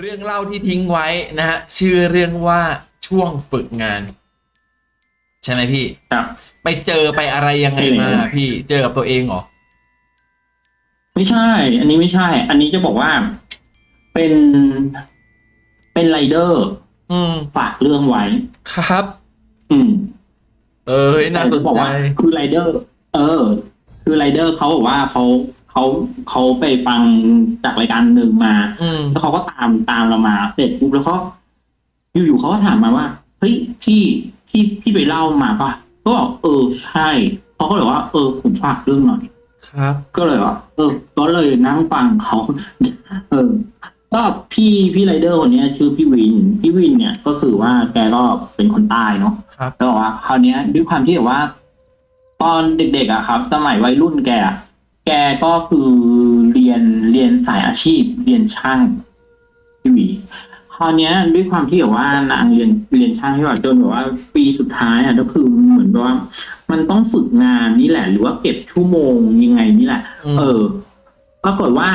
เรื่องเล่าที่ทิ้งไว้นะฮะชื่อเรื่องว่าช่วงฝึกงาน ใช่ไหมพี่ ครับ ไปเจอไปอะไรยังไงมาใช่เลยพี่เจอกับตัวเองเหรอไม่ใช่ อันนี้ไม่ใช่ อันนี้จะบอกว่าเป็นเป็นไรเดอร์อืมฝากเรื่องไว้ ครับ อืม เอ้ยน่าสนแต่จะบอกใจว่าคือไรเดอร์ เออ คือไรเดอร์เขาบอกว่าเขา เขาเขาไปฟังจากรายการหนึ่งมาอืมแล้วเขาก็ตามตามเรามาเสร็จปุ๊บแล้วเขาอยู่ๆเขาก็ถามมาว่าเฮ้ยพี่พี่พี่ไปเล่ามาป่ะก็บอกเออใช่เขาก็เลยว่า เออผมฝากเรื่องหน่อยครับ ก็เลยว่าเออก็เลยนั่งฟังเขาเออก็พี่พี่ไรเดอร์คนเนี้ยชื่อพี่วิน พี่วินเนี่ยก็คือว่าแกก็เป็นคนใต้เนาะครับแล้วบอกว่าคราวเนี้ยด้วยความที่แบบว่า ตอนเด็กๆอะครับ สมัยวัยรุ่นแกอะ แกก็คือเรียนเรียนสายอาชีพ เรียนช่างพี่หวีคราวเนี้ยด้วยความที่แบบว่านางเรียนเรียนช่างที่แบบจนแบบว่า ปีสุดท้ายอะก็คือเหมือนแบบว่า มันต้องฝึกงานนี่แหละ หรือว่าเก็บชั่วโมงยังไงนี่แหละอืมเออปรากฏว่า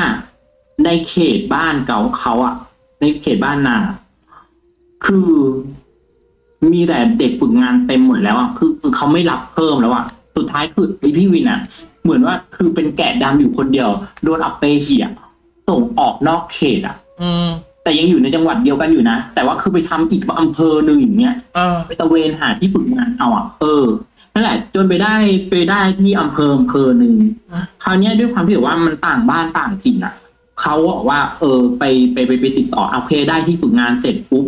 ในเขตบ้านเก่าเขาอะในเขตบ้านนางอะคือมีแต่เด็กฝึกงานเต็มหมดแล้วอะคือคือเขาไม่รับเพิ่มแล้วอะสุดท้ายคือไอพี่วินอะ เหมือนว่าคือเป็นแกะดำอยู่คนเดียว โดนอัปเปเหียส่งออกนอกเขตอะอืม แต่ยังอยู่ในจังหวัดเดียวกันอยู่นะ แต่ว่าคือไปทำอีกอำเภอหนึ่งอย่างเงี้ยอ่าไปตระเวนหาที่ฝึกงานเอาอะ เออนั่นแหละจนไปได้ไปได้ที่อำเภออำเภอหนึ่งอะคราวเนี้ยด้วยความที่แบบว่ามันต่างบ้านต่างถิ่นอะเขาบอกว่า เออ ไปไปไปไปติดต่อโอเคได้ที่ฝึกงานเสร็จปุ๊บ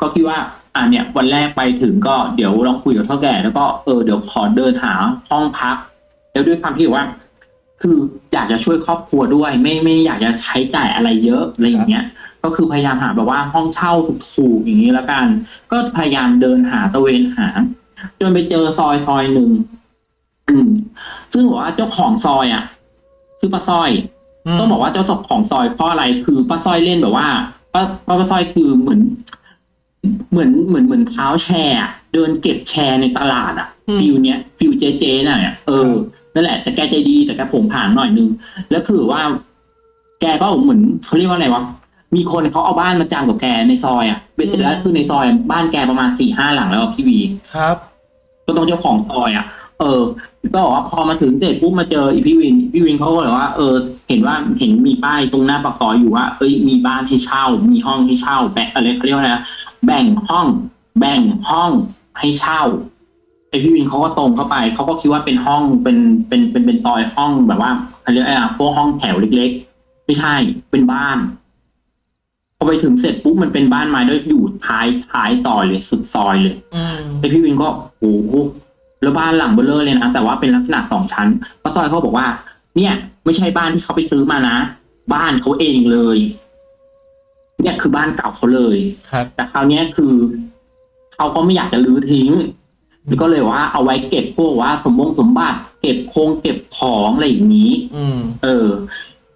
ก็คิดว่าอ่าเนี่ยวันแรกไปถึงก็เดี๋ยวลองคุยกับเท่าแก่แล้วก็เออเดี๋ยวขอเดินหาห้องพัก แล้วด้วยความที่แบบว่า คืออยากจะช่วยครอบครัวด้วย ไม่ไม่อยากจะใช้จ่ายอะไรเยอะอะไรอย่างเงี้ย ก็คือพยายามหาแบบว่าห้องเช่าถูกๆอย่างนี้แล้วกัน ก็พยายามเดินหาตะเวนหาจนไปเจอซอยซอยหนึ่งอืม ซึ่งบอกว่าเจ้าของซอยอะชื่อป้าสร้อยอืมต้องบอกว่าเจ้าของซอยเพราะอะไรคือป้าสร้อยเล่นแบบว่าป้าป้าป้าสร้อยคือเหมือน เหมือนเหมือนเหมือนท้าวแชร์อะเดินเก็บแชร์ในตลาดอะอืม feel เนี้ย feel เจ๊เจ๊น่ะเนี่ยเออ นั่นแหละ แต่แกใจดีแต่แกโผงผางหน่อยนึงแล้วคือว่า แกก็เหมือนเขาเรียกว่าอะไรวะมีคนเขาเอาบ้านมาจำนองกับแกในซอยอะเบ็ดเสร็จแล้วคือในซอยบ้านแกประมาณสี่ห้าหลังแล้วอะพี่วีครับ ก็ต้องเจ้าของซอยอะ เออ ก็บอกว่าพอมาถึงเสร็จปุ๊บมาเจออีพี่วินพี่วินเขาก็เลยว่า เออ เห็นว่าเห็นมีป้ายตรงหน้าปากซอยอยู่ว่าเอ้ยมีบ้านให้เช่า มีห้องให้เช่าแบ่งอะไรเขาเรียกว่าอะไรนะแบ่งห้อง แบ่งห้องให้เช่า ไอพี่วินเขาก็ตรงเข้าไปเขาก็คิดว่าเป็นห้องเป็นเป็นเป็นเป็นซอยห้องแบบว่าเขาเรียกอะไรอะพวกห้องแถวเล็ก ๆ ไม่ใช่เป็นบ้านพอไปถึงเสร็จปุ๊บมันเป็นบ้านไม้ด้วยอยู่ท้ายท้ายซอยเลยสุดซอยเลยอืมไอพี่วินก็โอ้โหแล้วบ้านหลังเบลเลอร์เลยนะแต่ว่าเป็นลักษณะสองชั้นป้าซอยเขาบอกว่า เนี่ย ไม่ใช่บ้านที่เขาไปซื้อมานะบ้านเขาเองเลย เนี่ยคือบ้านเก่าเขาเลยครับแต่คราวเนี้ยคือเขาก็ไม่อยากจะรื้อทิ้งแล้ว ก็เลยว่าเอาไว้เก็บพวกว่าสมบงสมบัติ เก็บโครงเก็บของอะไรอย่างนี้ อืม เออ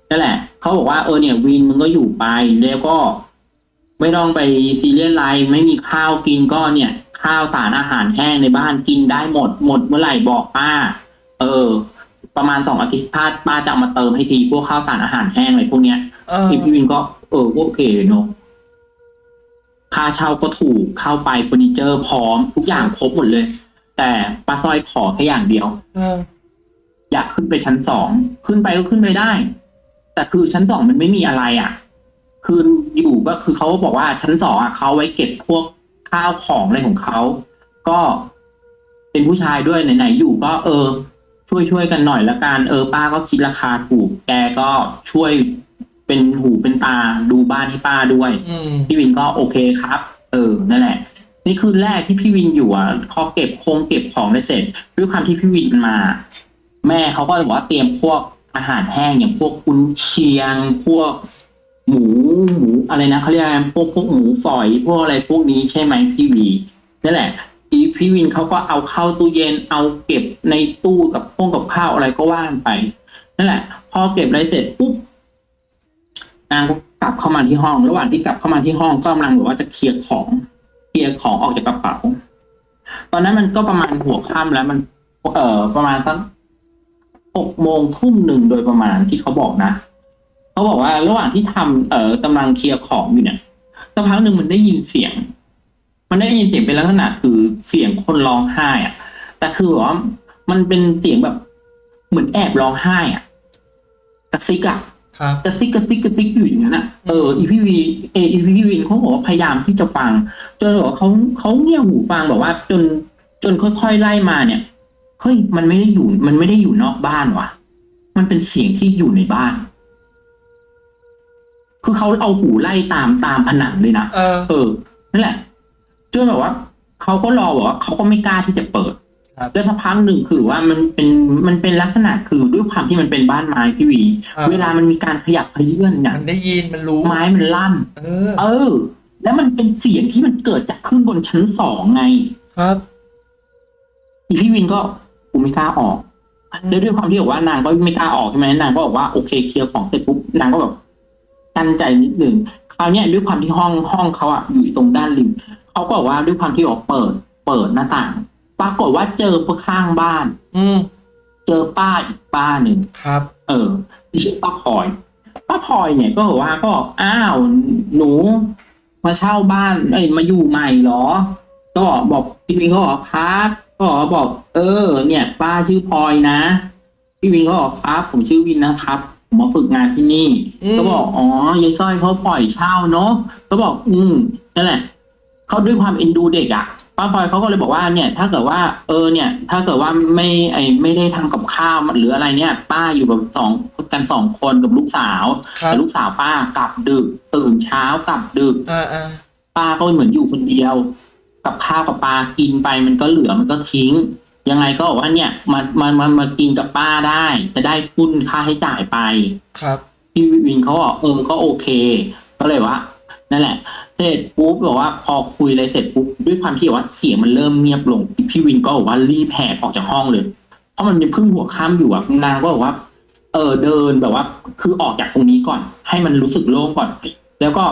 นั่นแหละเขาบอกว่าเออเนี่ยวินมึงก็อยู่ไปแล้วก็ ไม่ต้องไปซีเรียสอะไรไม่มีข้าวกินก็เนี่ย ข้าวสารอาหารแห้งในบ้านกินได้หมดหมดเมื่อไหร่บอกป้า เออ ประมาณสองอาทิตย์ป้าป้าจะเอามาเติมให้ทีพวกข้าวสารอาหารแห้งอะไรพวกเนี้ยเออพี่พี่วินก็เออก็โอเคเนอะค่าเช่าก็ถูกเข้าไปเฟอร์นิเจอร์พร้อมทุกอย่างครบหมดเลย แต่ป้าสร้อยขอแค่อย่างเดียวเอออยากขึ้นไปชั้นสองขึ้นไปก็ขึ้นไปได้ แต่คือชั้นสองมันไม่มีอะไรอะ คืออยู่ก็คือเขาบอกว่าชั้นสองอะเขาไว้เก็บพวกข้าวของอะไรของเขาก็เป็นผู้ชายด้วยไหนๆอยู่ก็เออ ช่วยช่วยๆกันหน่อยละกันเออ ป้าก็คิดราคาถูก แกก็ช่วยเป็นหูเป็นตาดูบ้านให้ป้าด้วยอืมพี่วินก็โอเคครับ เออนั่นแหละ นี่คืนแรกที่พี่วินอยู่อะพอเก็บโครงเก็บของได้เสร็จด้วยความที่พี่วินมา แม่เขาก็บอกว่าเตรียมพวกอาหารแห้งอย่างพวกกุนเชียง พวกหมูหมูอะไรนะเขาเรียกอะไรพวกพวกหมูฝอยพวกอะไรพวกนี้ใช่ไหมพี่วีนั่นแหละอีพี่วินเขาก็เอาเข้าตู้เย็นเอาเก็บในตู้กับพวกกับข้าวอะไรก็ว่านไปนั่นแหละ พอเก็บอะไรเสร็จปุ๊บนางก็กลับเข้ามาที่ห้อง ระหว่างที่กลับเข้ามาที่ห้องก็กำลังแบบว่าจะเคลียร์ของ เคลียร์ของออกจากกระเป๋า ตอนนั้นมันก็ประมาณหัวค่ำแล้วมัน เอ่อ ประมาณสักหกโมงทุ่มหนึ่งโดยประมาณที่เขาบอกนะเขาบอกว่าระหว่างที่ทำเอ่อกำลังเคลียร์ของอยู่เนี่ยสักพักหนึ่งมันได้ยินเสียง มันได้ยินเสียงเป็นลักษณะคือเสียงคนร้องไห้อะแต่คือว่ามันเป็นเสียงแบบเหมือนแอบร้องไห้อะกระซิกอะ กระซิกกระซิกกระซิกอยู่อย่างนั้นอะเอออีพี่วินเออีพีวีเขาบอกว่าพยายามที่จะฟัง จนแบบว่าเขาเขาเงี่ยหูฟังแบบว่า จนจนค่อยๆไล่มาเนี่ยเฮ้ยมันไม่ได้อยู่ มันไม่ได้อยู่นอกบ้านว่ะ มันเป็นเสียงที่อยู่ในบ้าน คือเขาเอาหูไล่ตามตามผนังเลยนะเออเออนั่นแหละจนแบบว่าเขาก็รอบอกว่าเขาก็ไม่กล้าที่จะเปิดครับ แล้วสักพักหนึ่งคือว่ามันเป็นมันเป็นลักษณะคือด้วยความที่มันเป็นบ้านไม้พี่วีออเวลามันมีการขยับขยื่นเนี่ยมันได้ยินมันรู้ไม้มันลั่น เออ เออ แล้วมันเป็นเสียงที่มันเกิดจากขึ้นบนชั้นสองไง ครับอีพี่วินก็กูไม่กล้าออกแล้วด้วยความที่บอกว่านางก็ไม่กล้าออกใช่ไหมนางก็บอกว่าโอเคเคลียร์ของเสร็จปุ๊บนางก็แบบกั้นใจนิดหนึ่งคราวเนี้ยด้วยความที่ห้องห้องเขาอะอยู่ตรงด้านริมเขาก็บอกว่าด้วยความที่บอกเปิด เปิดหน้าต่าง ปรากฏว่าเจอข้างบ้าน อืมเจอป้าอีกป้าหนึ่งครับ เออที่ชื่อป้าพลอยป้าพลอยเนี่ยก็บอกว่าก็บอกอ้าวหนู มาเช่าบ้านเอ้ยมาอยู่ใหม่เหรอ ก็บอกบอกพี่วินก็บอกครับก็บอกบอก เออ เนี่ย ป้าชื่อพลอยนะพี่วินก็บอกครับ ผมชื่อวินนะครับผมมาฝึกงานที่นี่อืมก็บอกอ๋อยายสร้อยเขาปล่อยเช่าเนาะก็บอก อืมนั่นแหละเขาด้วยความเอ็นดูเด็กอะ ป้าพลอยเขาก็เลยบอกว่าเนี่ย ถ้าเกิดว่า เออเนี่ย ถ้าเกิดว่าไม่ไอไม่ได้ทำกับข้าวหรืออะไรเนี่ย ป้าอยู่กับสองกันสองคนกับลูกสาวครับแต่ลูกสาวป้ากลับดึกตื่นเช้ากลับดึกอ่าอ่าป้าก็เหมือนอยู่คนเดียว กับข้าวกับปลากินไปมันก็เหลือมันก็ทิ้ง ยังไงก็บอกว่าเนี่ยมามามามากินกับป้าได้ จะได้ทุนค่าใช้จ่ายไปครับพี่วินเขาบอกเออก็โอเค ก็เลยว่า นั่นแหละเสร็จปุ๊บบอกว่าพอคุยอะไรเสร็จปุ๊บด้วยความที่ว่าเสียงมันเริ่มเงียบลง พี่วินก็บอกว่ารีบแหกออกจากห้องเลย เพราะมันยังเพิ่งหัวค่ำอยู่อะนางก็บอกว่า เออเดินแบบว่า คือออกจากตรงนี้ก่อน ให้มันรู้สึกโล่งก่อน แล้วก็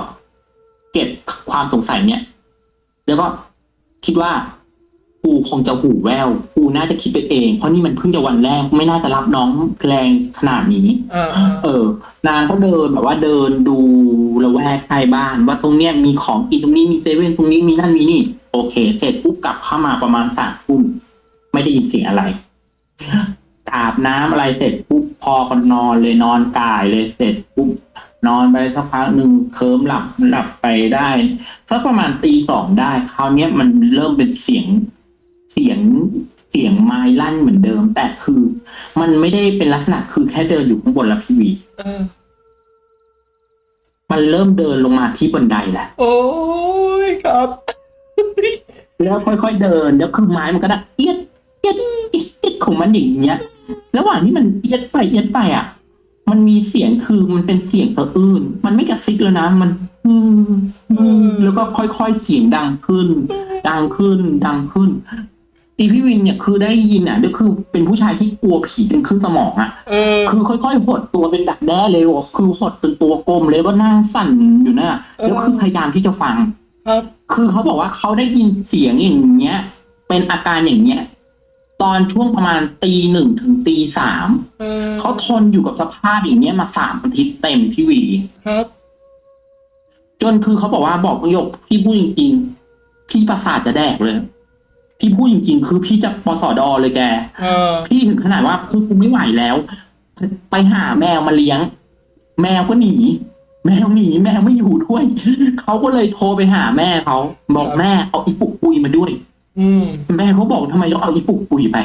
เก็บความสงสัยเนี่ย แล้วก็คิดว่ากูคงจะหูแววกูน่าจะคิดไปเอง เพราะนี่มันเพิ่งจะวันแรก ไม่น่าจะรับน้องแรงขนาดนี้ เอออ่าเออนางก็เดินแบบว่าเดินดู ละแวกใกล้บ้าน ว่าตรงเนี้ยมีของกินตรงนี้มีเซเว่นตรงนี้มีนั่นมีนี่โอเค เสร็จปุ๊บกลับเข้ามาประมาณสามทุ่มไม่ได้ยินเสียงอะไรอาบน้ำอะไรเสร็จปุ๊บพอก็นอนเลยนอนกายเลยเสร็จปุ๊บนอนไปสักพักหนึ่งเคิมหลับหลับไปได้สักประมาณตีสองได้คราวเนี้ยมันเริ่มเป็นเสียงเสียงเสียงไม้ลั่นเหมือนเดิม แต่คือ มันไม่ได้เป็นลักษณะคือแค่เดินอยู่ข้างบนละพี่วีเออ มันเริ่มเดินลงมาที่บันไดแหละ โอ้ยครับ แล้วค่อยๆเดิน แล้วคือไม้มันก็ดังเอียดเอียดเอียดเอียดของมันอย่างเงี้ย ระหว่างที่มันเอียดไปเอียดไปอะ มันมีเสียงคือมันเป็นเสียงสะอื้น มันไม่กระซิกแล้วนะ มัน อืมอืมแล้วก็ค่อยๆเสียงดังขึ้น ดังขึ้น ดังขึ้น อีพี่วินเนี่ยคือได้ยินอะก็คือเป็นผู้ชายที่กลัวผีเป็นขึ้นสมองอะเออคือค่อยๆหดตัวเป็นดักแด้เลยว่ะคือหดเป็นตัวกลมเลยก็นั่งสั่นอยู่น่ะแล้วคือพยายามที่จะฟังครับคือเขาบอกว่าเขาได้ยินเสียงอย่างเงี้ย เป็นอาการอย่างเงี้ยตอนช่วงประมาณตีหนึ่งถึงตีสามเออเขาทนอยู่กับสภาพอย่างเงี้ยมาสามอาทิตย์เต็มพี่วีครับ จนคือเขาบอกว่าบอกประโยคพี่พูดจริงๆพี่ประสาทจะแดกเลย พี่พูดจริง ๆ คือพี่จะปสอดอเลยแกเออ พี่ถึงขนาดว่าคือกูไม่ไหวแล้ว ไปหาแมวมาเลี้ยง แมวก็หนี แมวหนีแมวไม่อยู่ด้วย เขาก็เลยโทรไปหาแม่เขาบอกแม่เอาอีปุกปุยมาด้วย อืม แม่เขาบอกทำไมต้องเอาอีปุกปุยไป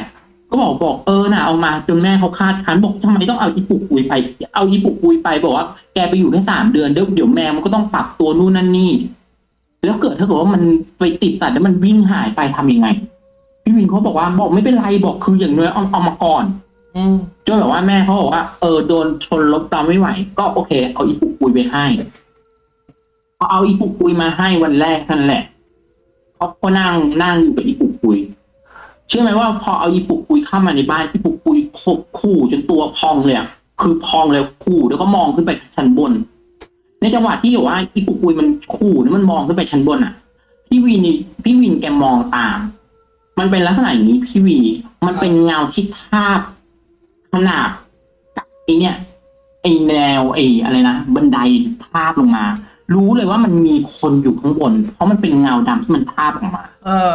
ก็บอกบอกเออน่ะเอามาจนแม่เขาคาดคันบอกทำไมต้องเอาอีปุกปุยไป เอาอีปุกปุยไปบอกว่าแกไปอยู่แค่สามเดือนเดี๋ยวเดี๋ยวแมวมันก็ต้องปรับตัวนู่นนั่นนี่ แล้วเกิดถ้าเกิดว่ามันไปติดสัตว์แล้วมันวิ่งหายไปทำยังไง พี่วินเขาบอกว่าบอกไม่เป็นไรบอกคืออย่างน้อยเอาเอามาก่อนอืมจนแบบว่าแม่เขาบอกว่าเออโดนชนลบตามไม่ไหว ก็โอเค เอาอีปุกปุยไปให้พอเอาอีปุกปุยมาให้วันแรกนั่นแหละเขาก็นั่งนั่งอยู่กับอีปุกปุยเชื่อไหมว่าพอเอาอีปุกปุยเข้ามาในบ้านอีปุกปุยขบขู่จนตัวพองเลยอะคือพองเลยขู่แล้วก็มองขึ้นไปชั้นบน ในจังหวะที่แบบว่าอีปุกปุยมันขู่แล้วมันมองขึ้นไปชั้นบนอะพี่วินนี่พี่วินแกมองตาม มันเป็นลักษณะอย่างนี้พี่วี มันเป็นเงาที่ทาบขนาบกับไอเนี่ยไอแนวไออะไรนะบันไดทาบลงมา รู้เลยว่ามันมีคนอยู่ข้างบน เพราะมันเป็นเงาดำที่มันทาบออกมา เออ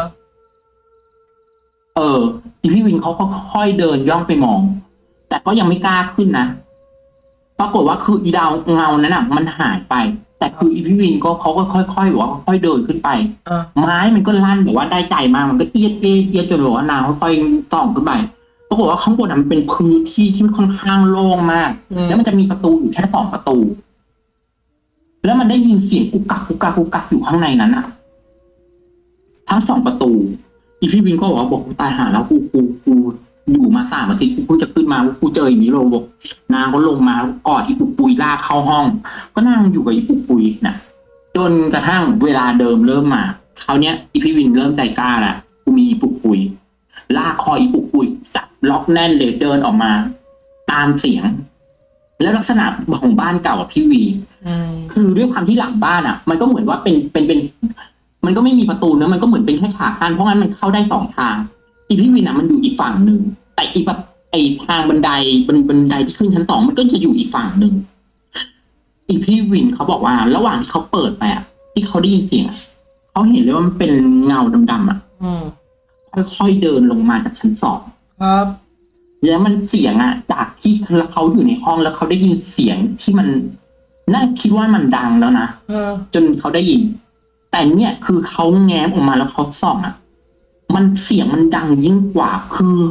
เอออีพี่วินเขาก็ค่อยเดินย่องไปมอง แต่ก็ยังไม่กล้าขึ้นนะ ปรากฏว่าคืออีดาวเงานั้นอะ มันหายไป แต่คืออีพี่วินก็เขาก็ค่อยๆบอกว่าค่อยๆเดินขึ้นไป เออ ไม้มันก็ลั่นแบบว่าได้ใจมากมันก็เอียดเอียดเอียดจนแบบว่านางค่อยๆส่องขึ้นไปปรากฏว่าข้างบนอะมันเป็นพื้นที่ที่ค่อนข้างโล่งมาก อืม แล้วมันจะมีประตูอยู่แค่สองประตู แล้วมันได้ยินเสียงกุกกักกุกกักกุกกักอยู่ข้างในนั้นอะทั้งสองประตู อีพี่วินก็บอกว่าบอกกูตายหาแล้วกูกูกู อยู่มาสามอาทิตย์กูเพิ่งจะขึ้นมากูเจออย่างนี้เลยบอกนางก็ลงมากอดอีปุกปุยลากเข้าห้อง ก็นั่งอยู่กับอีปุกปุยน่ะจนกระทั่งเวลาเดิมเริ่มมาคราวเนี้ยอีพี่วินเริ่มใจกล้าแล้วกูมีอีปุกปุย ลากคออีปุกปุยจับล็อกแน่นเลยเดินออกมา ตามเสียง แล้วลักษณะของบ้านเก่าอะพี่วีอืมคือด้วยความที่หลังบ้านอะ มันก็เหมือนว่าเป็นเป็นเป็น มันก็ไม่มีประตูเนอะมันก็เหมือนเป็นแค่ฉากกั้นเพราะงั้นมันเข้าได้สองทาง อีพี่วินอะมันอยู่อีกฝั่งหนึ่งแต่อีประไอทางบันไดบันบันไดที่ขึ้นชั้นสองมันก็จะอยู่อีกฝั่งหนึ่งอีพี่วินเขาบอกว่า ระหว่างที่เขาเปิดไปอะที่เขาได้ยินเสียงเขาเห็นเลยว่ามันเป็นเงาดำๆอะอืมค่อยๆเดินลงมาจากชั้นสองครับแล้วมันเสียงอะจากที่เขาอยู่ในห้องแล้วเขาได้ยินเสียงที่มันน่าคิดว่ามันดังแล้วนะเออจนเขาได้ยิน แต่เนี่ยคือเขาแง้มออกมาแล้วเขาส่องอะ มันเสียงมันดังยิ่งกว่า คือ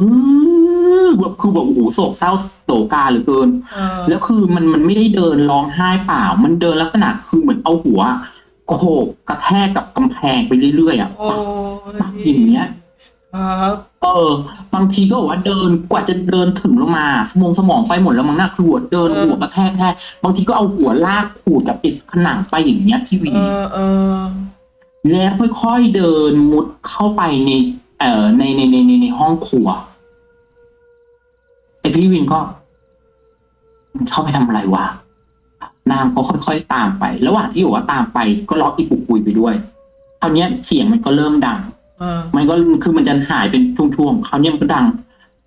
แบบคือแบบโอ้โหโศกเศร้าโศกาเหลือเกินเออแล้วคือมันมันไม่ได้เดินร้องไห้เปล่า มันเดินลักษณะคือเหมือนเอาหัวโขกกระแทกกับกำแพงไปเรื่อยๆอะโอ้ยอย่างเงี้ยครับเออ บางทีก็บอกว่าเดินกว่าจะเดินถึงลงมาสมองสมองไปหมดแล้วมั้งน่าคือหัวเดินหัวกระแทกแทกบางทีก็เอาหัวลากขูดกับปิดผนังไปอย่างเงี้ยพี่วีเออเออ แล้วค่อยๆเดินมุดเข้าไปใน เอ่อในในในในในห้องครัวไอพี่วินก็มันเข้าไปทำอะไรวะนางก็ค่อยๆตามไป ระหว่างที่บอกว่าตามไป ก็ล็อกอีปุกปุยไปด้วยคราวเนี้ยเสียงมันก็เริ่มดังเออมันก็คือมันจะหายเป็นช่วงๆคราวเนี้ยมันก็ดัง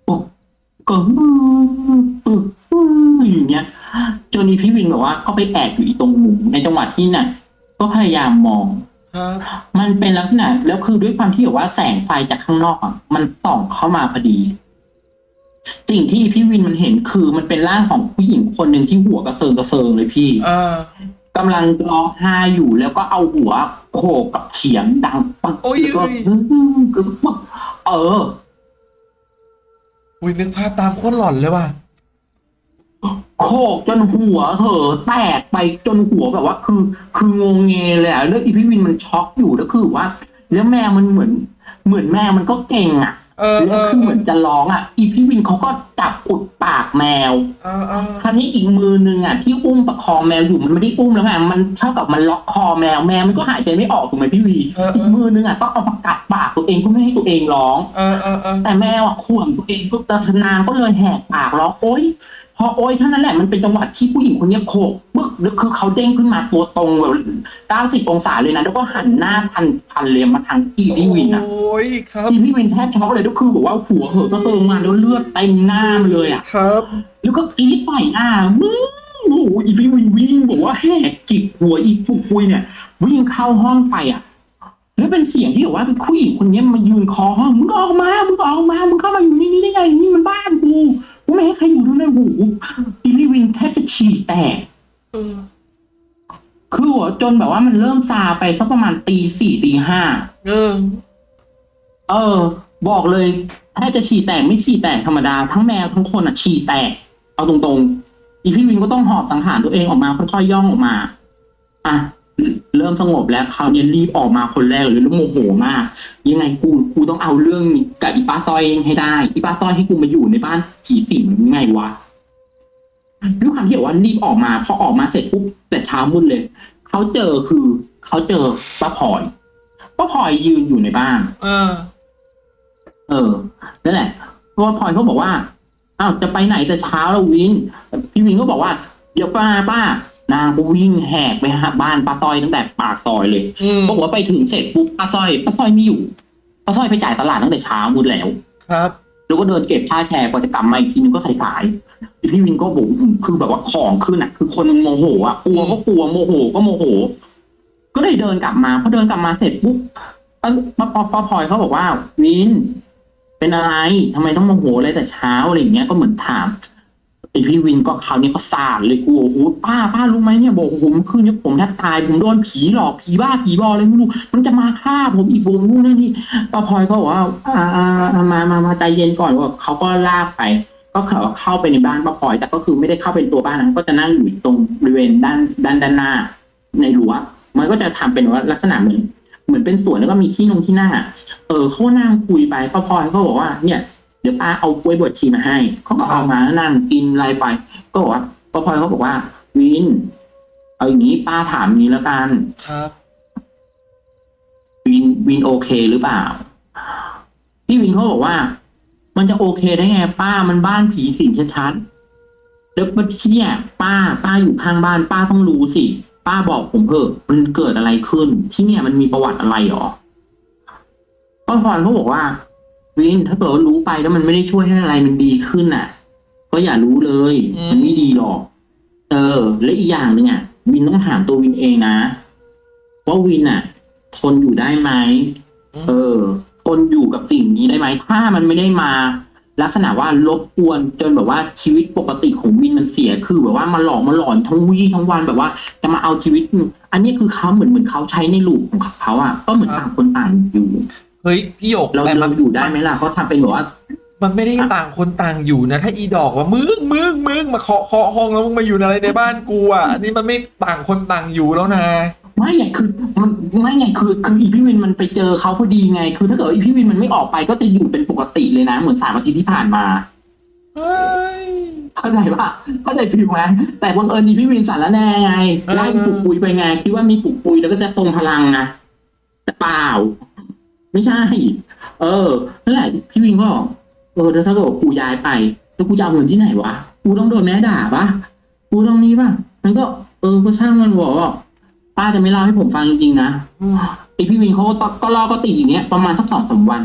ปุ๊บก็ปึ๊บอย่างเงี้ยจนอีพี่วินบอกว่าก็ไปแอบอยู่อีตรงมุมในจังหวะที่น่ะ ก็พยายามมอง ครับมันเป็นลักษณะแล้วคือด้วยความที่แบบว่าแสงไฟจากข้างนอกอะมันส่องเข้ามาพอดี สิ่งที่พี่วินมันเห็นคือมันเป็นร่างของผู้หญิงคนหนึ่งที่หัวกระเซิงกระเซิงเลยพี่เออกำลังร้องไห้อยู่แล้วก็เอาหัวโขกกับเฉียงดังปักโอ้ยแล้วก็ปึ๊บเออ อุ้ยนึกภาพตามโคตรหลอนเลยว่ะ โขกจนหัวเหอะแตกไปจนหัวแบบว่า คือ คืองงเงเลยอะแล้วอีพี่วินมันช็อกอยู่แล้วคือว่า แล้วแมวมันเหมือน เหมือนแมวมันก็เก่งอะเออเอแล้วอคือเหมือนจะร้องอะ อีพี่วินเขาก็จับอุดปากแมวเออเออคราวนี้อีกมือนึงอะที่อุ้มประคองแมวอยู่มันไม่ได้อุ้มแล้วไงมันเท่ากับมันล็อกคอแมวแมวมันก็หายใจไม่ออกถูกไหมพี่วีเออเออีกอมือนึงอะต้องเอามากัดปากตัวเองเพื่อไม่ให้ตัวเองร้องเออเออเออแต่แมวอะข่วนตัวเองก็ตะนางก็เลยแหกปากร้องโอ๊ย พอโอ๊ยเท่านั้นแหละมันเป็นจังหวะที่ผู้หญิงคนเนี้ยโขกปึ๊กแล้วคือเขาเด้งขึ้นมาตัวตรงแบบเก้าสิบองศาเลยนะ แล้วก็หันหน้าทันทันเลยมาทางอีพี่วินอะโอ้ยครับอีพี่วินแทบช็อกเลยก็คือบอกว่าหัวเหอะก็เติมมาแล้วเลือดเต็มหน้ามันเลยอะครับ แล้วก็กรีดต่อยหน้ามึงโอ้โหอีพี่วินวิ่งบอกว่าแหกจิกหัวอีปุกปุยเนี่ย วิ่งเข้าห้องไปอะแล้วเป็นเสียงที่บอกว่าเป็นผู้หญิงคนนี้มายืนคอห้องมึงออกมามึงออกมามึงเข้ามาอยู่นี่นี่ได้ไงนี่มันบ้านกูกู ไม่ให้ใครอยู่ด้วยนะโอ้โหอีพี่วินแทบจะฉี่แตกเออคือหัวจนแบบว่ามันเริ่มซาไปสักประมาณตีสี่ตีห้าเออ เออ บอกเลยแทบจะฉี่แตกไม่ฉี่แตกธรรมดา ทั้งแมวทั้งคนอะ ฉี่แตก เอาตรงๆอีพี่วินก็ต้องหอบสังหารตัวเองออกมาค่อยๆย่องออกมา อะ เริ่มสงบแล้วคราวนี้รีบออกมาคนแรกเลยแล้วโมโหมาก ยังไงกูกูต้องเอาเรื่องกับอีป้าซอยให้ได้อีป้าซอยให้กูมาอยู่ในบ้านผีสิงยังไงวะด้วยความที่ว่ารีบออกมาพอออกมาเสร็จปุ๊บแต่เช้ามืดเลยเขาเจอคือเขาเจอป้าพลอยป้าพลอยยืนอยู่ในบ้าน เออ เออนั่นแหละเพราะว่าพลอยเขาบอกว่าอ้าวจะไปไหนแต่เช้าแล้ววินพี่วินก็บอกว่าเดี๋ยวป้าป้า นางก็วิ่งแหกไปหาบ้านป้าต้อยตั้งแต่ปากซอยเลยอืมบอกว่าไปถึงเสร็จปุ๊บป้าต้อยป้าต้อยไม่อยู่ป้าต้อยไปจ่ายตลาดตั้งแต่เช้ามืดแล้ว ครับ แล้วก็เดินเก็บค่าแชร์กว่าจะกลับมาอีกทีนึงก็สายๆพี่วินก็บอกคือแบบว่าของขึ้นอะ คือคนมันโมโหอะกลัวก็กลัวโมโหก็โมโห ก็เลยเดินกลับมาพอเดินกลับมาเสร็จปุ๊บป้าป้าป้าป้าพลอยเขาบอกว่าวิน เป็นอะไรทำไมต้องโมโหอะไรแต่เช้าอะไรอย่างเงี้ยก็เหมือนถาม ไอพี่วินก็คราวนี้ก็สาดเลยกูโอ้โหป้าป้ารู้ไหมเนี่ยบอกโอ้โหเมื่อคืนนี้ผมแทบตาย ผมโดนผีหลอกผีบ้าผีบออะไรไม่รู้ มันจะมาฆ่าผมอีกวงนู่นนั่นนี่ป้าพลอยก็บอกว่าอ่าอ่ามามามาใจเย็นก่อนว่าเขาก็ลากไป ก็เขาเข้าไปในบ้านป้าพลอย แต่ก็คือไม่ได้เข้าเป็นตัวบ้านนะก็จะนั่งอยู่ตรงบริเวณด้านด้านด้านหน้า ในรั้วมันก็จะทำเป็นว่าลักษณะเหมือนเหมือนเป็นสวนแล้วก็มีที่นงที่หน้า เออเขานั่งคุยไปป้าพลอยก็บอกว่าเนี่ย เดี๋ยวป้าเอากล้วยบวชชีมาให้เขาก็เอามานั่งกินอะไรไป ก็บอกว่าป้าพลอยเขาบอกว่า วิน เอาอย่างนี้ป้าถามนี้แล้วกันครับวินวินโอเคหรือเปล่า พี่วินเขาบอกว่า มันจะโอเคได้ไง ป้ามันบ้านผีสิงชัดๆแล้วมาที่เนี่ยป้า ป้าอยู่ข้างบ้าน ป้าต้องรู้สิ ป้าบอกผมเถอะมันเกิดอะไรขึ้น ที่เนี่ยมันมีประวัติอะไรหรอป้าพรเขาบอกว่า วินถ้าเกิดว่ารู้ไปแล้วมันไม่ได้ช่วยให้อะไรมันดีขึ้นน่ะ ก็อย่ารู้เลยอืมมันไม่ดีหรอก เออ และอีกอย่างหนึ่งอะ วินต้องถามตัววินเองนะว่าวินอะ ทนอยู่ได้ไหมเออ ทนอยู่กับสิ่งนี้ได้ไหมถ้ามันไม่ได้มาลักษณะว่ารบกวนจนแบบว่าชีวิตปกติของวินมันเสียคือแบบว่ามาหลอกมาหลอนทั้งวี่ทั้งวันแบบว่า จะมาเอาชีวิต อันนี้คือเขาเหมือนเหมือนเขาใช้ในลูกของเขาอะก็เหมือนครับต่างคนต่างอยู่ เฮ้ยพี่หยกเราแต่มัเรานอยู่ได้ไหมล่ะเขาทำเป็นแบบว่า มันไม่ได้ต่างคนต่างอยู่นะ ถ้าอีดอกว่ามึงมึงมึงมาเคาะเคาะห้องแล้วมึงมาอยู่อะไรในบ้านกูอะอันนี้มันไม่ต่างคนต่างอยู่แล้วนะ ไม่ไงคือมันไม่ไงคือคืออีพี่วินมันไปเจอเขาพอดีไง คือถ้าเกิดอีพี่วินมันไม่ออกไปก็จะอยู่เป็นปกติเลยนะเหมือนสามอาทิตย์ที่ผ่านมา เฮ้ย เข้าใจปะเข้าใจ feel ไหมแต่บังเอิญอีพี่วินสาระแนไงเออไล่ปุกปุยไปไงคิดว่ามีปุกปุยแล้วก็จะทรงพลังไงแต่เปล่า ไม่ใช่ เออนั่นแหละพี่วินก็บอกเออแล้วถ้าเกิดว่ากูย้ายไป แล้วกูจะเอาเงินที่ไหนวะกูต้องโดนแม่ด่าปะกูต้องนี้ปะมันก็ เออก็ช่างมันบอกว่าป้าจะไม่เล่าให้ผมฟังจริงๆนะอืมไอพี่วินเขาก็ตก็รอก็ติดอย่างเงี้ยประมาณสักสองสามวัน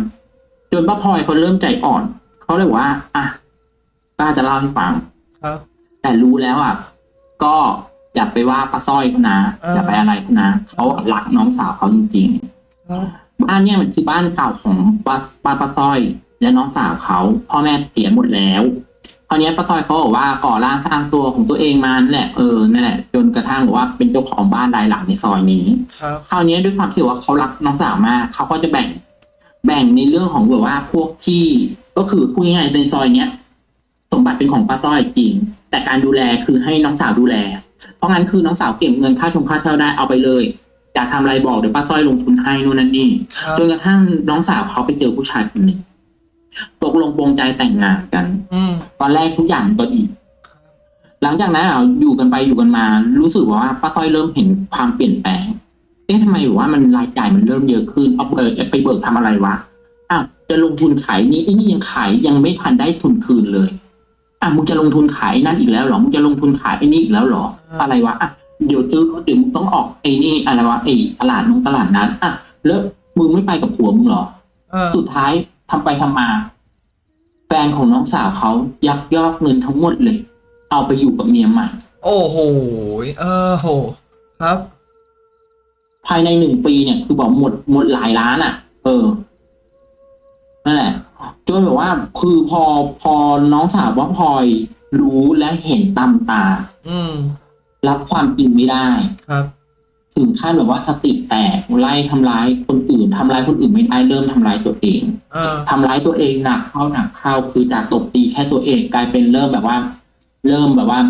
จนป้าพลอยเขาเริ่มใจอ่อนเขาเลยบอกว่า อะป้าจะเล่าให้ฟังครับ แต่รู้แล้วอะก็อย่าไปว่าป้าสร้อยเขานะเออออย่าไปอะไรเขานะเขารักน้องสาวเขาจริงครับๆ บ้านเนี่ยมันคือบ้านเก่าของป้าป้าป้าสร้อย และน้องสาวเขาพ่อแม่เสียหมดแล้วคราวเนี้ยป้าสร้อยเขาบอกว่าก่อร่างสร้างตัวของตัวเองมานั่นแหละเออนั่นแหละจนกระทั่งบอกว่าเป็นเจ้าของบ้านรายหลังในซอยนี้ครับคราวนี้ด้วยความที่ว่าเขารักน้องสาวมากเขาก็จะแบ่ง แบ่งในเรื่องของแบบว่าพวกที่ก็คือพูดง่ายๆในซอยเนี้ยสมบัติเป็นของป้าสร้อยจริง แต่การดูแลคือให้น้องสาวดูแล เพราะงั้นคือน้องสาวเก็บเงินค่าชงค่าเช่าได้เอาไปเลย อยากทำอะไรบอกเดี๋ยวป้าสร้อยลงทุนให้นู่นนั่นนี่ครับจนกระทั่งน้องสาวเขาไปเจอผู้ชายคนหนึ่งตกลงปรงใจแต่งงานกัน อืมตอนแรกทุกอย่างก็ดีครับหลังจากนั้นอะอยู่กันไปอยู่กันมา รู้สึกว่าป้าต้อยเริ่มเห็นความเปลี่ยนแปลง เอ๊ะทำไมแบบว่ามันรายจ่ายมันเริ่มเยอะขึ้นเอาเบิกไปเบิกทำอะไรวะ อ้าวจะลงทุนขายนี้ไอ้นี่ยังขายยังไม่ทันได้ทุนคืนเลย อะมึงจะลงทุนขายนั่นอีกแล้วเหรอ มึงจะลงทุนขายไอ้นี่อีกแล้วเหรอ อะไรวะ อะ เดี๋ยวซื้อรถเดี๋ยวมึงต้องออกไอ้นี่อะไรวะไอ้ตลาดนงตลาดนั้นอะแล้วมึงไม่ไปกับผัวมึงเหรอเออสุดท้ายทำไปทำมา แฟนของน้องสาวเขายักยอกเงินทั้งหมดเลย เอาไปอยู่กับเมียใหม่ โอ้โหเออโห ครับ ภายในหนึ่งปีเนี่ย คือบอกหมดหมดหลายล้านอะ เออนั่นแหละจนแบบว่า คือพอพอน้องสาวว่าพลอยรู้และเห็นตามตา อืม รับความจริงไม่ได้ครับ ถึงขั้นแบบว่าสติแตกไล่ทำร้ายคนอื่นทำร้ายคนอื่นไม่ได้เริ่มทำร้ายตัวเองเออทำร้ายตัวเองหนักเข้าหนักเข้าคือจากตบตีแค่ตัวเองกลายเป็นเริ่มแบบว่า เริ่มแบบว่า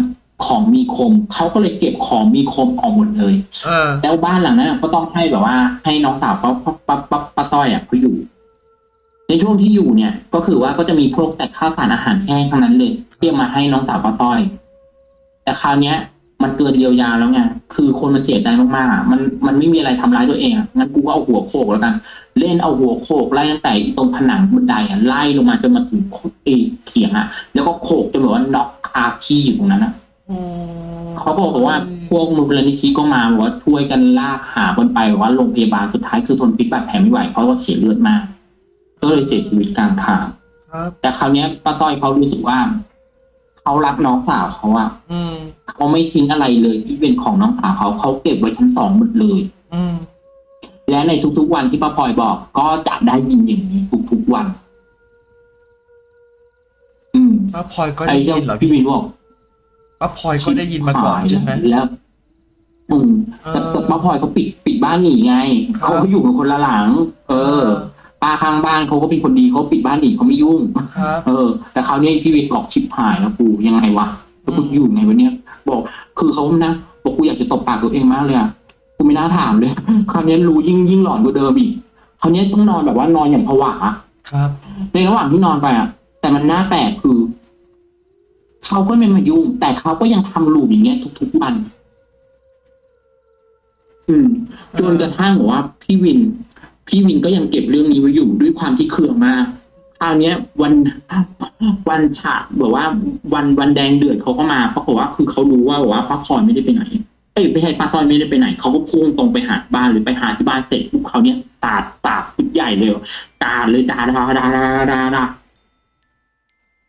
ของมีคมเขาก็เลยเก็บของมีคมออกหมดเลยเออแล้วบ้านหลังนั้นก็ต้องให้แบบว่า ให้น้องสาวป้าป้าป้าป้าป้าสร้อยอะเขาอยู่ ในช่วงที่อยู่เนี่ย ก็คือว่าก็จะมีพวกแต่ข้าวสารอาหารแห้งทั้งนั้นเลยที่เอามาให้น้องสาวป้าสร้อย แต่คราวเนี้ย มันเกินเยียวยาแล้วไง คือคนมันเสียใจมากๆอะ มันมันไม่มีอะไรทำร้ายตัวเองอะงั้นกูก็เอาหัวโขกแล้วกัน เล่นเอาหัวโขกไล่ตั้งแต่ตรงผนังบันไดอะไล่ลงมาจนมาถึงเอเขียงอะ แล้วก็โขกจนแบบว่าน็อกคาที่อยู่ตรงนั้นนะอืมเขาบอกว่าพวกมูลนิธิก็มาบอกว่าช่วยกันลากหาคนไปบอกว่าโรงพยาบาลสุดท้ายคือทนพิษบาดแผลไม่ไหวเพราะว่าเสียเลือดมาก ก็เลยเสียชีวิตกลางทางครับแต่คราวเนี้ยป้าต้อยเขารู้สึกว่า เขารักน้องสาวเขาอะอืมเขาไม่ทิ้งอะไรเลยที่เป็นของน้องสาวเขาเขาเก็บไว้ชั้นสองหมดเลยออืมและในทุกๆวันที่ป้าพลอยบอก ก็จะได้ยินอย่างนี้ทุกๆวัน อืมป้าพลอยก็ไอ้ได้เจ้ายินเหรอพี่พี่วินบอกป้าพลอยก็ได้ยินมาก่อนใช่ไหมแล้วอืมแต่เออแต่ป้าพลอยเขาปิดปิดบ้านหนีไงครับเขาก็อยู่กันคนละหลัง เออ ป้าข้างบ้านเขาก็เป็นคนดีเขาปิดบ้านหนีเขาไม่ยุ่งครับเออ แต่คราวนี้พี่วิทย์บอกชิบหายแล้วกูยังไงวะแล้วกูอืมอยู่ไงวะเนี่ยบอกคือเขานะบอกกูอยากจะตบปากตัวเองมากเลยอะกูไม่น่าถามเลย คราวนี้รู้ยิ่งยิ่งหลอนกว่าเดิมอีกคราวนี้ต้องนอนแบบว่านอนอย่างผวาครับ ในระหว่างที่นอนไปอะแต่มันน่าแปลกคือเขาก็ไม่มายุ่ง แต่เขาก็ยังทำลูปอย่างเงี้ยทุกๆวัน อืมจนกระทั่งบอกว่าพี่วิน พี่วินก็ยังเก็บเรื่องนี้ไว้อยู่ด้วยความที่เคืองมากคราวนี้ยวันวันฉากแบบว่า วันวันแดงเดือดเขาก็มาเพราะว่าคือเขารู้ว่าบอกว่าป้าพลอยไม่ได้ไปไหนเอ้ยไม่ใช่ป้าซอยไม่ได้ไปไหนเขาก็พุ่งตรงไปหาบ้านหรือไปหาที่บ้านเสร็จปุ๊บเขาเนี้ยตาดปากพุดใหญ่เลยตาดเลยดาดาดาดาดาดา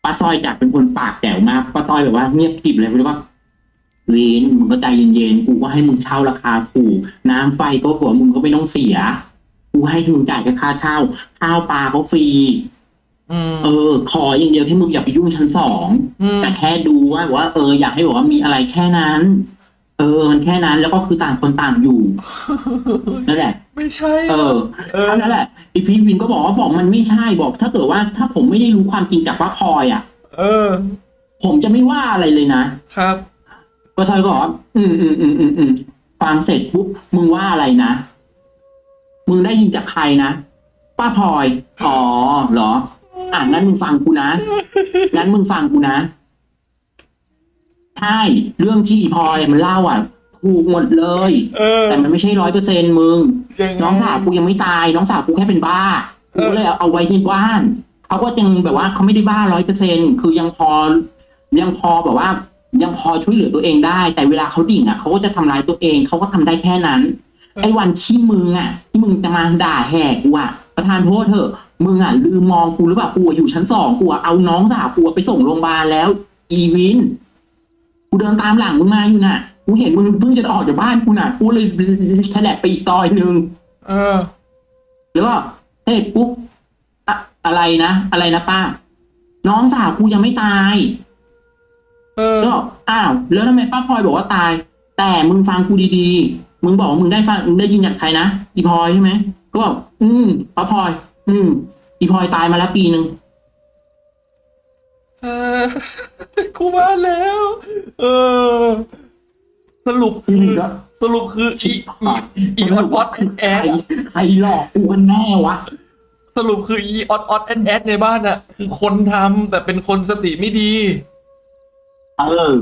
ป้าซอยจากเป็นคนปากแจ๋วมากป้าซอยแบบว่าเงียบกริบเลยเพราะว่าวินมึงก็ใจเย็นๆกูก็ให้มึงเช่าราคาถูกน้ำไฟก็หัวมึงก็ไม่ต้องเสีย กูให้มึงจ่ายแค่ค่าเช่าข้าวปลาก็ฟรีอืมเออ ขออย่างเดียวให้มึงอย่าไปยุ่งชั้นสองมแต่แค่ดูว่าว่า เอออยากให้บอกว่ามีอะไรแค่นั้น เออมันแค่นั้นแล้วก็คือต่างคนต่างอยู่นั่นแหละ ไม่ใช่เออ เออเท่านั้นแหละอีพีวินก็บอกว่าบอกมันไม่ใช่บอก ถ้าเกิดว่าถ้าผมไม่ได้รู้ความจริงจากป้าพลอยอะ เออ ผมจะไม่ว่าอะไรเลยนะครับป้าชอยก็บอกว่าอืมอืมอืมอืมอืมฟังเสร็จปุ๊บมึงว่าอะไรนะ มึงได้ยินจากใครนะ ป้าพลอย อ๋อเหรอ อะงั้นมึงฟังกูนะ งั้นมึงฟังกูนะ ใช่ เรื่องที่อีพลอยมันเล่าอะ ถูกหมดเลย เออแต่มันไม่ใช่ร้อยเปอร์เซ็นมึง ยังไงน้องสาวกูยังไม่ตาย น้องสาวกูแค่เป็นบ้า กูก็เลยเอาเอาไว้ที่บ้าน เขาก็ยังแบบว่าเขาไม่ได้บ้าร้อยเปอร์เซ็นคือยังพอ ยังพอแบบว่า ยังพอช่วยเหลือตัวเองได้ แต่เวลาเขาดิ่งอะเขาก็จะทำร้ายตัวเอง เขาก็ทำได้แค่นั้น ไอ้วันที่มึงอะที่มึงจะมาด่าแหกกูอะประธานโทษเถอะมึงอะลืมมองกูหรือเปล่ากูอะอยู่ชั้นสองกูอะเอาน้องสาวกูอะไปส่งโรงพยาบาลแล้ว อีวินกูเดินตามหลังมึงมาอยู่น่ะกูเห็นมึงเพิ่งจะออกจากบ้านกูน่ะกูเลยแฉลบไปอีกซอยหนึ่งเออแล้วก็เฮ้ยปุ๊บอะอะไรนะอะไรนะป้า น้องสาวกูยังไม่ตาย เออแล้วบอกอ้าวแล้วทำไมป้าพลอยบอกว่าตาย แต่มึงฟังกูดีๆ มึงบอกว่ามึงได้ฟังมึงได้ยินจากใครนะอีพลอยใช่ไหมก็บอกอืมป้าพลอย อืมอีพลอยตายมาแล้วปีหนึ่งเออกูมาแล้ว เออ สรุปคือก็สรุปคืออีอีอีออดออดแอนแอใครดใครหลอกกูกันแน่วะ สรุปคืออีออดออดแอนแอดในบ้านอะคือคนทำแต่เป็นคนสติไม่ดี เออ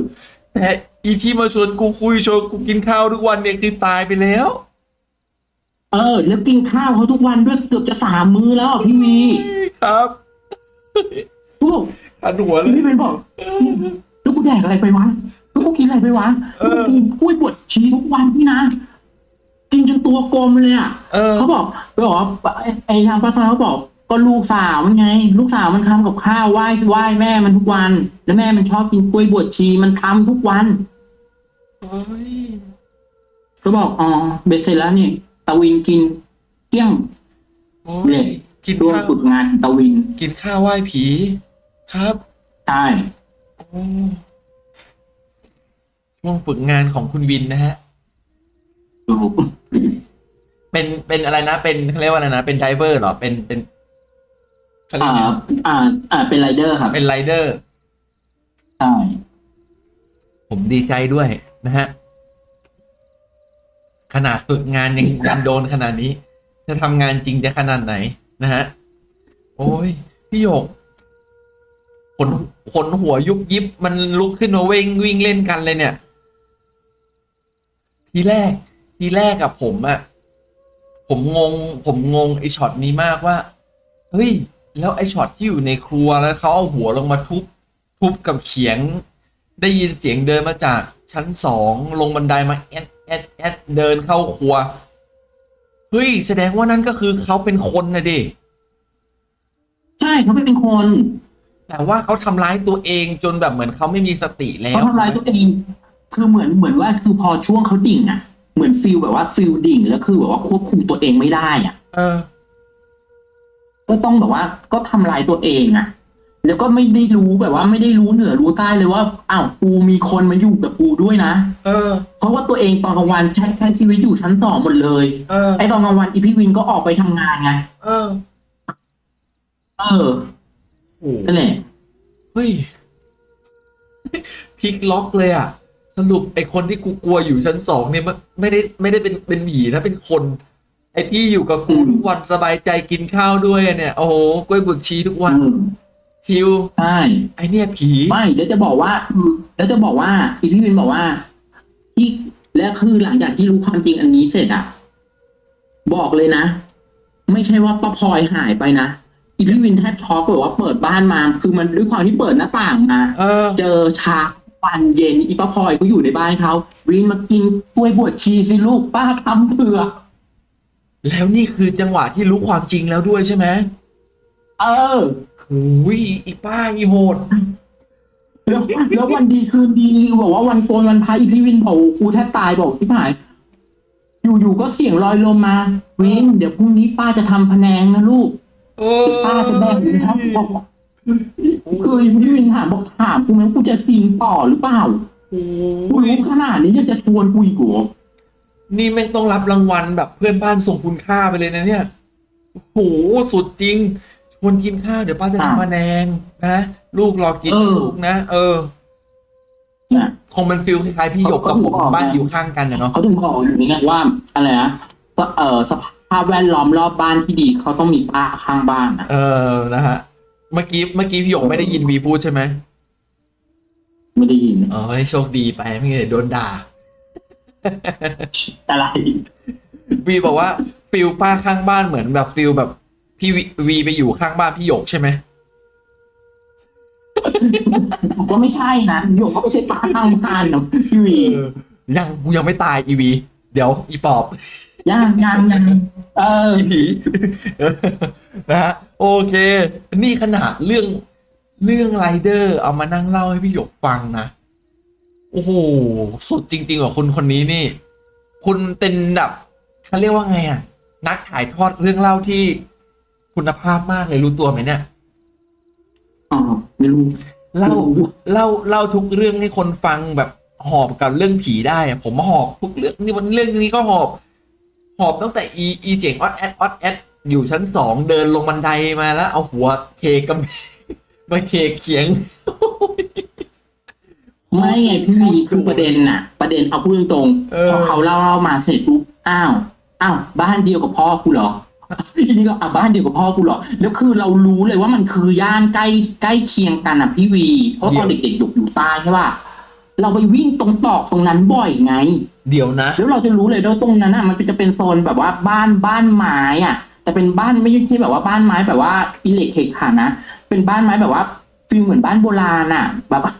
แต่ อีที่มาชวนกูคุยชวนกูกินข้าวทุกวันเนี่ยคือตายไปแล้ว เออ แล้วกินข้าวเขาทุกวันด้วยเกือบจะสามมื้อแล้วอะพี่วีครับกูบอกอันหัวเลยพี่เป็นบอกแล้วกูแดกอะไรไปวะแล้วกูกินอะไรไปวะเอแล้วอกูกินกล้วยบดชีทุกวันพี่นะกินจนตัวกลมเลยอะเออเขาบอกเขาบอกว่าไอ้ไอ้ทางป้าซอยเขาบอก ก็ลูกสาวมันไง ลูกสาวมันทำกับข้าวไหว้ไหว้แม่มันทุกวัน แล้วแม่มันชอบกินกล้วยบดชีมันทำทุกวัน โอ้ยก็บอกอ๋อเบสเสร็จแล้วนี่ตะวินกินเกลี้ยงโอ้เนี่ยยกินร่วมข้าวฝึกงานตะวินกินข้าวไหว้ผี ครับใช่โอ้ช่วงฝึกงานของคุณวินนะฮะ ถูกเป็นเป็นอะไรนะเป็นเขาเรียกว่าอะไรนะเป็น driver เหรอเป็นเป็น เขาเรียกอ่าว่าไงอ่าอ่าเป็นไรเดอร์ครับเป็นไรเดอร์ ใช่ผมดีใจด้วยนะฮะ ขนาดฝึกงานยังยังโดนขนาดนี้ จะทำงานจริงจะขนาดไหนนะฮะ โอ้ย พี่หยกขนขนหัวยุบยิบ มันลุกขึ้นมาวิ่งวิ่งเล่นกันเลยเนี่ย ทีแรก ทีแรกกับผมอะผมงง ผมงงไอช็อตนี้มากว่า เฮ้ย แล้วไอช็อตที่อยู่ในครัวแล้วเขาเอาหัวลงมาทุบทุบกับเขียง ได้ยินเสียงเดินมาจากชั้นสองลงบันไดมาแอดแอดแอดเดินเข้าครัวเฮ้ยแสดงว่านั่นก็คือเขาเป็นคนนะดิใช่เขาไม่เป็นคน แต่ว่าเขาทำร้ายตัวเองจนแบบเหมือนเขาไม่มีสติแล้วเขาทำร้ายตัวเองคือเหมือนเหมือนว่าคือพอช่วงเขาดิ่งอะ เหมือน feel แบบว่า feel ดิ่งแล้วคือแบบว่าควบคุมตัวเองไม่ได้อะ เออ ก็ต้องแบบว่า ก็ทำลายตัวเองอะแล้วก็ไม่ได้รู้แบบว่าไม่ได้รู้เหนือรู้ใต้เลยว่าอ้าวกูมีคนมาอยู่กับกูด้วยนะเออ เพราะว่าตัวเองตอนกลางวันใช้ใช้ชีวิตอยู่ชั้นสองหมดเลยเออ ไอตอนกลางวันอีพี่วินก็ออกไปทำงานไงเออเออโอ้นั่นแหละเฮ้ยพลิกล็อกเลยอะ สรุปไอคนที่กูกลัวอยู่ชั้นสองเนี่ยไม่ไม่ได้ไม่ได้เป็นเป็นหมีนะเป็นคน ไอที่อยู่กับกูอืมทุกวันสบายใจกินข้าวด้วยเนี่ย โอ้โหกล้วยบวชชีทุกวันอืมชิลใช่ไอเนี่ยผีไม่แล้วจะบอกว่าแล้วจะบอกว่าอีพี่วินบอกว่าที่และคือหลังจากที่รู้ความจริงอันนี้เสร็จอะบอกเลยนะ ไม่ใช่ว่าป้าพลอยหายไปนะอีพี่วินแทบช็อกแบบว่าเปิดบ้านมา คือมันด้วยความที่เปิดหน้าต่างมาเออเจอชาวันเย็นอีป้าพลอยก็อยู่ในบ้านอ้าววินมากินกล้วยบวชชีสิลูกป้าทำเผื่อ แล้วนี่คือจังหวะที่รู้ความจริงแล้วด้วยใช่ไหมเออโอ้ยอีป้าอีโหด แล้วแล้ววันดีคืนดีบอกว่าวันโกนวันพระอีพี่วินบอกกูแทบตายบอกที่หาย อยู่ๆก็เสียงลอยลมมา วิน เดี๋ยวพรุ่งนี้ป้าจะทำพะแนงนะลูก เออป้าจะแบกหมูทอดบอกคือพี่วินถามบอกถามกูไหมกูจะกินต่อหรือเปล่าโอ้กูยรู้ขนาดนี้ยังจะชวนกูอีกเหรอ นี่แม่งต้องรับรางวัลแบบเพื่อนบ้านส่งคุณค่าไปเลยนะเนี่ยโอ้โหสุดจริงชวนกินข้าวเดี๋ยวป้าจะทำมาแนงนะลูกรอกินนะลูกนะเออน่ะคงเป็น feel คล้ายๆพี่หยกกับผมเขาบอกบ้านนะอยู่ข้างกันนะเนาะเขาถึงบอกอยู่นี่ไงว่าอะไรนะเออสภาพแวดล้อมรอบบ้านที่ดีเขาต้องมีป้าข้างบ้านนะเออนะฮะเมื่อกี้เมื่อกี้พี่หยกไม่ได้ยินวีพูดใช่ไหมไม่ได้ยินอ๋อให้โชคดีไปไม่งั้นเดี๋ยวโดนด่า อะไรวีบอกว่า feel ป้าข้างบ้านเหมือนแบบ feel แบบ พี่วีวีไปอยู่ข้างบ้านพี่หยกใช่ไหมก็ไม่ใช่นะโยกก็ไม่ใช่ป้าข้างบ้านนะพี่วีเออยังกูยังไม่ตายอีวี เดี๋ยวอีปอบย่างย่างยังเอออีผีนะฮะโอเค นี่ขนาดเรื่องเรื่องไรเดอร์เอามานั่งเล่าให้พี่หยกฟังนะ โอ้โหสุดจริงๆว่าคุณคนนี้นี่ คุณเป็นแบบเขาเรียกว่าไงอะ นักถ่ายทอดเรื่องเล่าที่คุณภาพมากเลยรู้ตัวไหมเนี่ย อ๋อไม่รู้ เล่าไม่รู้เล่าเล่าทุกเรื่องให้คนฟังแบบหอบกับเรื่องผีได้อะผมหอบทุกเรื่องนี่วันเรื่องนี้ก็หอบ หอบตั้งแต่อีอีเจ๋งออดแอดออดแอดอยู่ชั้นสองเดินลงบันไดมาแล้ว เอาหัวเคกำแพงมาเคเขียง ไม่ไงพี่วีคือประเด็นน่ะ ประเด็นเอาพูดตรงเออ ๆพอเขาเล่าเล่ามาเสร็จปุ๊บอ้าวอ้าวบ้านเดียวกับพ่อกูเหรอทีนี้ก็อะบ้านเดียวกับพ่อกูเหรอแล้วคือเรารู้เลยว่ามันคือย่านใกล้ใกล้เคียงกันอะพี่วี เพราะตอนเด็กๆอยู่อยู่ใต้ใช่ป่ะเราไปวิ่งตรงตอกตรงนั้นบ่อยไง เดี๋ยวนะ แล้วเราจะรู้เลยว่าตรงนั้นอะมันจะเป็นโซนแบบว่าบ้านบ้านไม้อะ แต่เป็นบ้านไม่ใช่แบบว่าบ้านไม้แบบว่าอิเล็กเคขานะเป็นบ้านไม้แบบว่า feel เหมือนบ้านโบราณอะ แบบว่า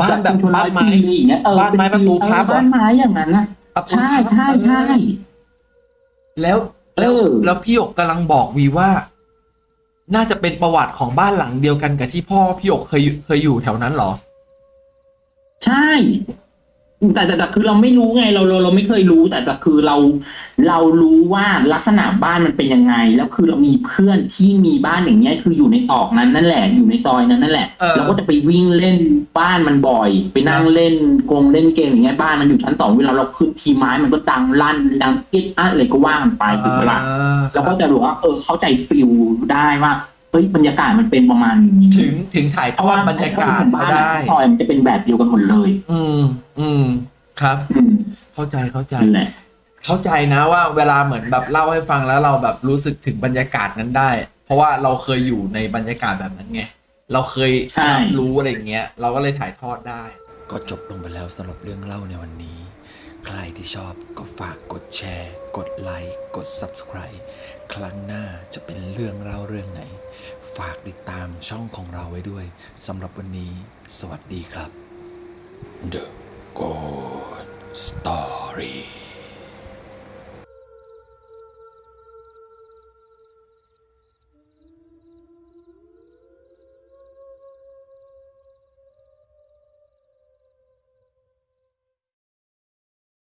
บ้านแบบเป็บ้านไม้ร้อยปีอย่างเงี้ยเออบ้านไม้ประตูพับเหรอเออบ้านไม้อย่างนั้นนะประตูใช่ใช่ใช่แล้วแล้วเออแล้วพี่หยกกำลังบอกวีว่า น่าจะเป็นประวัติของบ้านหลังเดียวกันกับที่พ่อพี่หยกเคยเคยอยู่แถวนั้นเหรอ ใช่ แต่แต่แต่คือเราไม่รู้ไงเราเราเราไม่เคยรู้ แต่แต่คือเราเรารู้ว่าลักษณะบ้านมันเป็นยังไง แล้วคือเรามีเพื่อนที่มีบ้านอย่างเงี้ยคืออยู่ในตอกนั้นนั่นแหละอยู่ในซอยนั้นนั่นแหละเออ เราก็จะไปวิ่งเล่นบ้านมันบ่อย ไปนั่งเล่นกงเล่นเกมอย่างเงี้ยบ้านมันอยู่ชั้นสองเวลาเราขึ้นทีไม้มันก็ดังลั่นดังกิ๊ดอะไรก็ว่ากันไปถูกไหมล่ะอ่าเราก็จะรู้ว่าเออเข้าใจฟิลได้ว่า เฮ้ยบรรยากาศมันเป็นประมาณนี้ถึงถึงถ่ายทอดบรรยากาศบ้าเขานได้ซอยมันจะเป็นแบบเดียวกันหมดเลย อืม อืม ครับ อืม เข้าใจเข้าใจนั่นแหละเข้าใจนะว่าเวลาเหมือนแบบเล่าให้ฟังแล้วเราแบบรู้สึกถึงบรรยากาศนั้นได้ เพราะว่าเราเคยอยู่ในบรรยากาศแบบนั้นไง เราเคยใช่รับรู้อะไรอย่างเงี้ย เราก็เลยถ่ายทอดได้ ก็จบลงไปแล้วสำหรับเรื่องเล่าในวันนี้ ใครที่ชอบก็ฝากกดแชร์ กดไลค์ กด Subscribe ครั้งหน้าจะเป็นเรื่องเล่าเรื่องไหน ฝากติดตามช่องของเราไว้ด้วยสำหรับวันนี้ สวัสดีครับ The Good Story